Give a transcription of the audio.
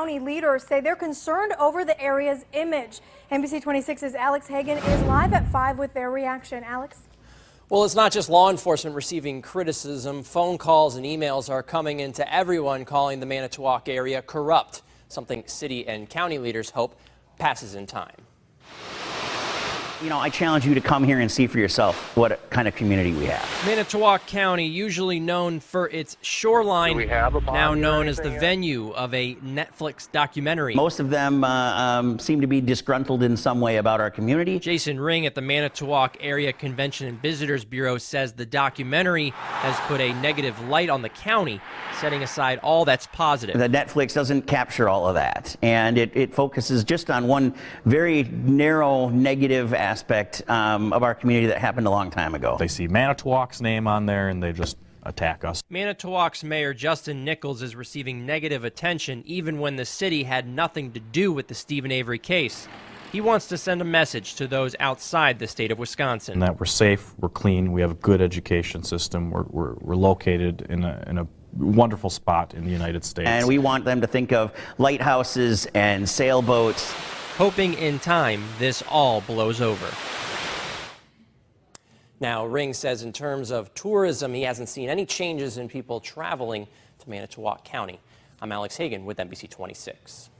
County leaders say they're concerned over the area's image. NBC 26's Alex Hagan is live at 5 with their reaction. Alex? Well, it's not just law enforcement receiving criticism. Phone calls and emails are coming into everyone calling the Manitowoc area corrupt, something city and county leaders hope passes in time. You know, I challenge you to come here and see for yourself what kind of community we have. Manitowoc County, usually known for its shoreline, now known as the venue of a Netflix documentary. Most of them uh, um, seem to be disgruntled in some way about our community. Jason Ring at the Manitowoc Area Convention and Visitors Bureau says the documentary has put a negative light on the county, setting aside all that's positive. The Netflix doesn't capture all of that, and it, it focuses just on one very narrow negative aspect aspect um, of our community that happened a long time ago. They see Manitowoc's name on there and they just attack us. Manitowoc's Mayor Justin Nickels is receiving negative attention even when the city had nothing to do with the Steven Avery case. He wants to send a message to those outside the state of Wisconsin. And that we're safe, we're clean, we have a good education system, we're, we're, we're located in a, in a wonderful spot in the United States. And we want them to think of lighthouses and sailboats hoping in time this all blows over. Now, Ring says in terms of tourism, he hasn't seen any changes in people traveling to Manitowoc County. I'm Alex Hagan with NBC 26.